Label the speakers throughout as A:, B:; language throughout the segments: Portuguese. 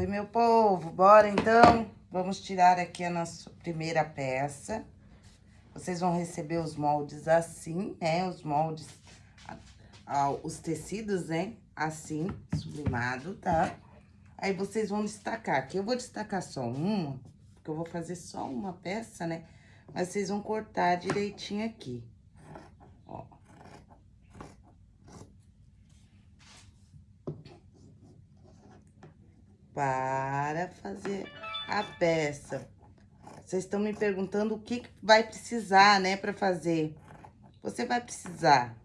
A: Oi, meu povo, bora então? Vamos tirar aqui a nossa primeira peça. Vocês vão receber os moldes assim, né? Os moldes, os tecidos, né? Assim, sublimado, tá? Aí, vocês vão destacar. Aqui eu vou destacar só uma, porque eu vou fazer só uma peça, né? Mas vocês vão cortar direitinho aqui. Para fazer a peça. Vocês estão me perguntando o que vai precisar, né, para fazer. Você vai precisar.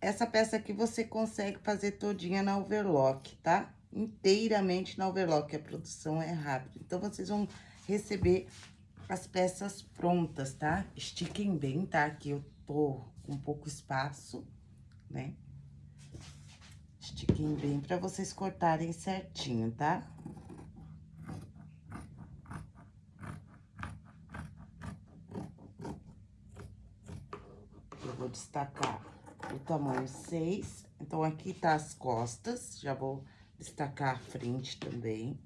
A: Essa peça aqui você consegue fazer todinha na overlock, tá? Inteiramente na overlock, a produção é rápida. Então, vocês vão receber as peças prontas, tá? Estiquem bem, tá? Aqui eu tô com pouco espaço, né? Estiquem bem pra vocês cortarem certinho, tá? Eu vou destacar o tamanho 6. Então, aqui tá as costas, já vou destacar a frente também.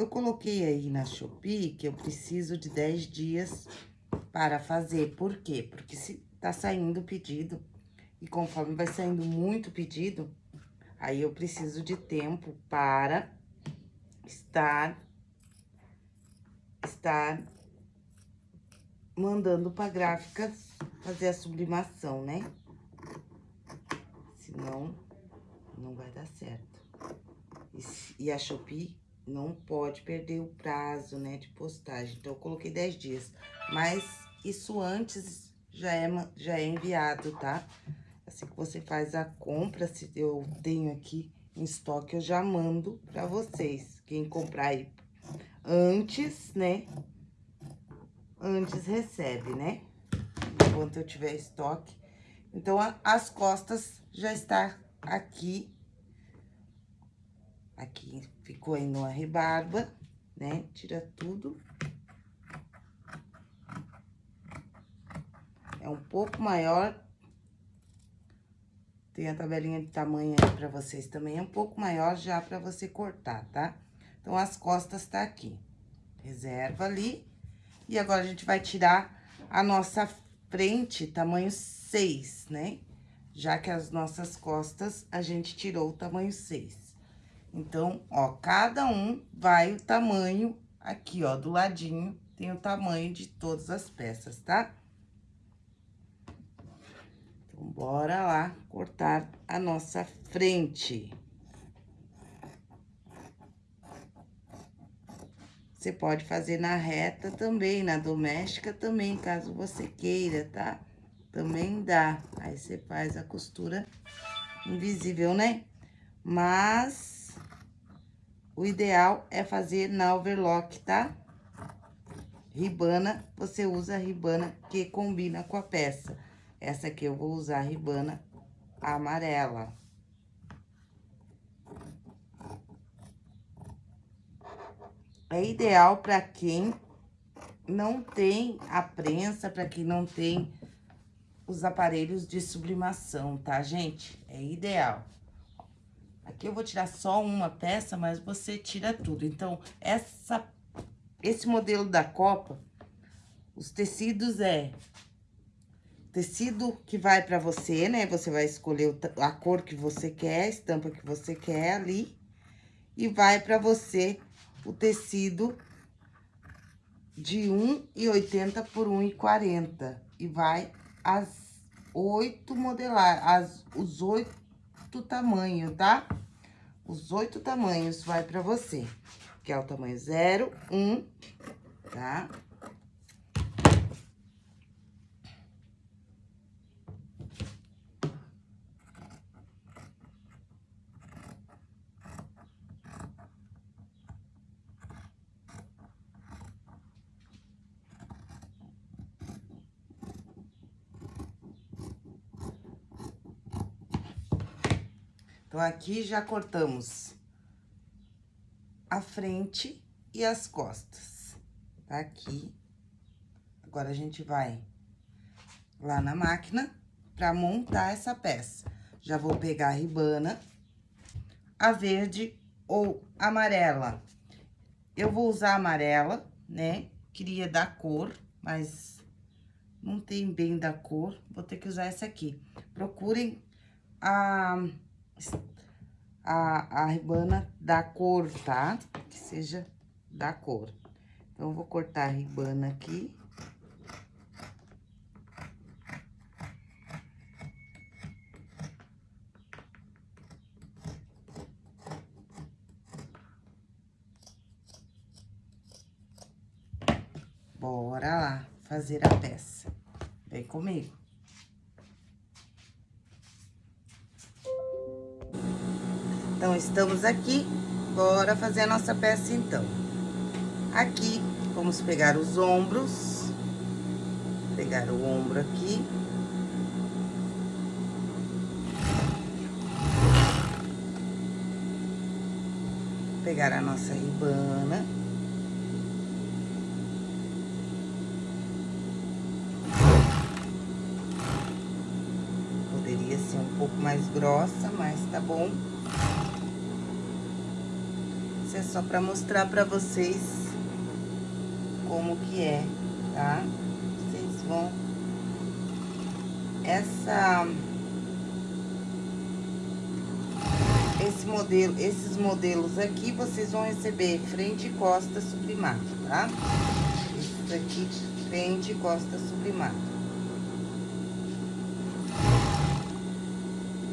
A: Eu coloquei aí na Shopee que eu preciso de 10 dias para fazer. Por quê? Porque se tá saindo pedido e conforme vai saindo muito pedido, aí eu preciso de tempo para estar estar mandando para gráficas fazer a sublimação, né? Senão, não vai dar certo. E, e a Shopee não pode perder o prazo, né, de postagem. Então, eu coloquei 10 dias. Mas isso antes já é, já é enviado, tá? Assim que você faz a compra, se eu tenho aqui em estoque, eu já mando pra vocês. Quem comprar aí antes, né? Antes recebe, né? Enquanto eu tiver estoque. Então, a, as costas já está aqui Aqui ficou aí numa rebarba, né? Tira tudo. É um pouco maior. Tem a tabelinha de tamanho aí pra vocês também. É um pouco maior já pra você cortar, tá? Então, as costas tá aqui. Reserva ali. E agora, a gente vai tirar a nossa frente, tamanho 6, né? Já que as nossas costas, a gente tirou o tamanho 6. Então, ó, cada um vai o tamanho aqui, ó, do ladinho, tem o tamanho de todas as peças, tá? Então, bora lá cortar a nossa frente. Você pode fazer na reta também, na doméstica também, caso você queira, tá? Também dá. Aí, você faz a costura invisível, né? Mas o ideal é fazer na overlock, tá? Ribana, você usa a ribana que combina com a peça. Essa aqui eu vou usar a ribana amarela. É ideal para quem não tem a prensa, para quem não tem os aparelhos de sublimação, tá, gente? É ideal. Aqui eu vou tirar só uma peça, mas você tira tudo. Então, essa, esse modelo da copa, os tecidos é tecido que vai pra você, né? Você vai escolher a cor que você quer, a estampa que você quer ali. E vai pra você o tecido de 1,80 por 1,40. E vai as oito modelar, as, os oito tamanhos, tá? Os oito tamanhos vai pra você, que é o tamanho 0, 1, um, tá? Então, aqui já cortamos a frente e as costas. Tá aqui. Agora, a gente vai lá na máquina pra montar essa peça. Já vou pegar a ribana, a verde ou amarela. Eu vou usar amarela, né? Queria dar cor, mas não tem bem da cor, vou ter que usar essa aqui. Procurem a, a, a ribana da cor, tá? Que seja da cor. Então, eu vou cortar a ribana aqui. Bora lá fazer a peça. Vem comigo. Estamos aqui, bora fazer a nossa peça, então. Aqui, vamos pegar os ombros, pegar o ombro aqui. Pegar a nossa ribana. Poderia ser um pouco mais grossa, mas tá bom. Isso é só pra mostrar pra vocês como que é, tá? Vocês vão... Essa... Esse modelo, esses modelos aqui, vocês vão receber frente e costa sublimado, tá? Esses aqui, frente e costa sublimado.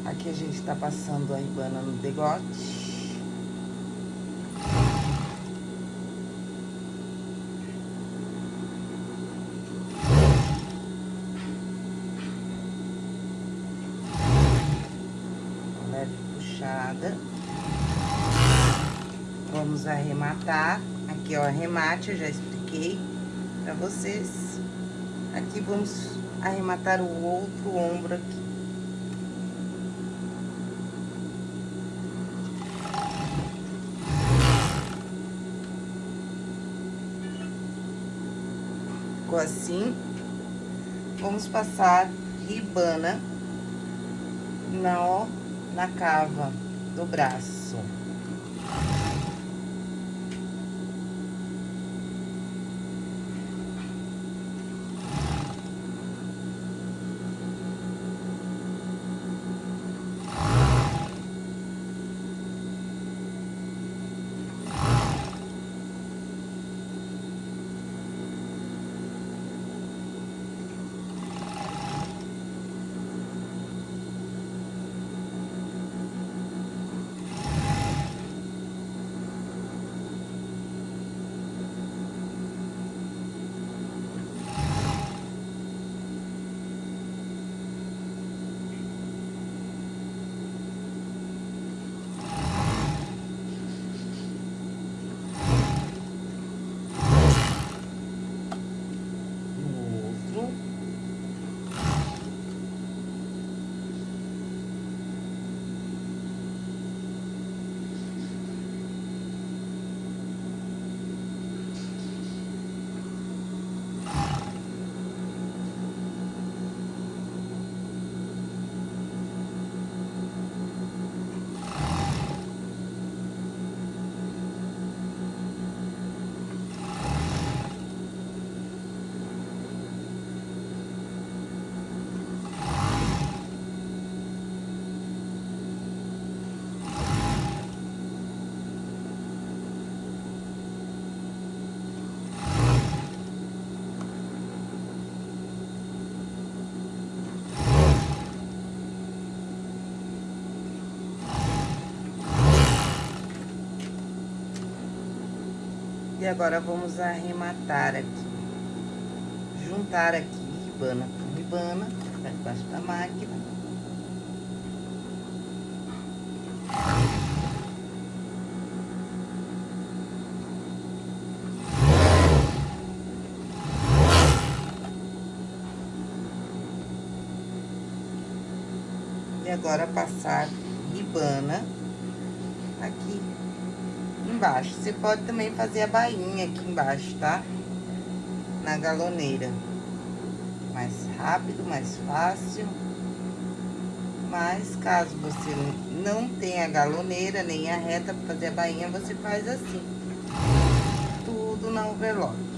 A: Aqui a gente tá passando a ribana no degote. Vamos arrematar. Aqui, ó, arremate, eu já expliquei pra vocês. Aqui, vamos arrematar o outro ombro aqui. Ficou assim. Vamos passar ribana na, ó, na cava do braço. E agora, vamos arrematar aqui. Juntar aqui ribana com ribana, pra debaixo da máquina. E agora, passar ribana aqui embaixo. Você pode também fazer a bainha aqui embaixo, tá? Na galoneira. mais rápido, mais fácil. Mas caso você não tenha a galoneira nem a reta para fazer a bainha, você faz assim. Tudo na overlock.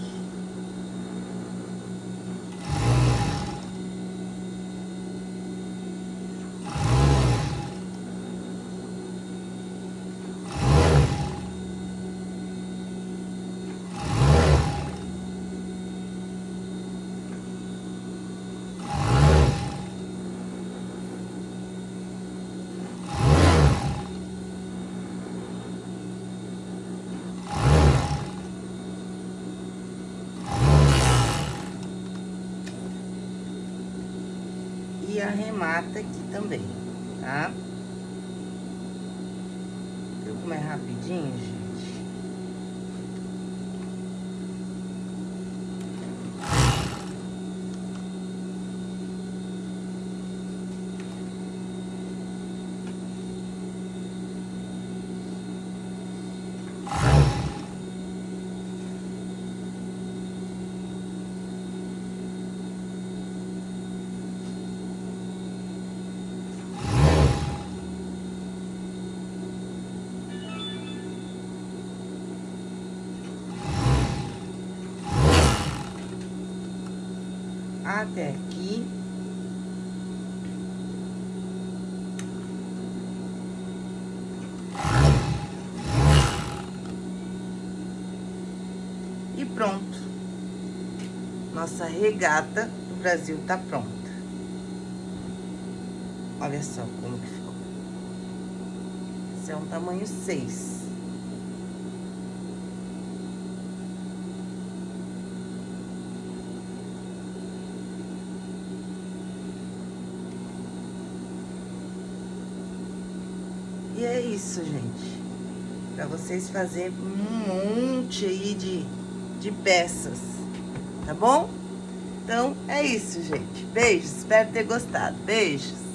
A: e arremata aqui também, tá? Viu como é rapidinho, gente? Até aqui. E pronto. Nossa regata do Brasil tá pronta. Olha só como que ficou. Esse é um tamanho 6. E é isso, gente. Pra vocês fazerem um monte aí de, de peças, tá bom? Então, é isso, gente. Beijos, espero ter gostado. Beijos.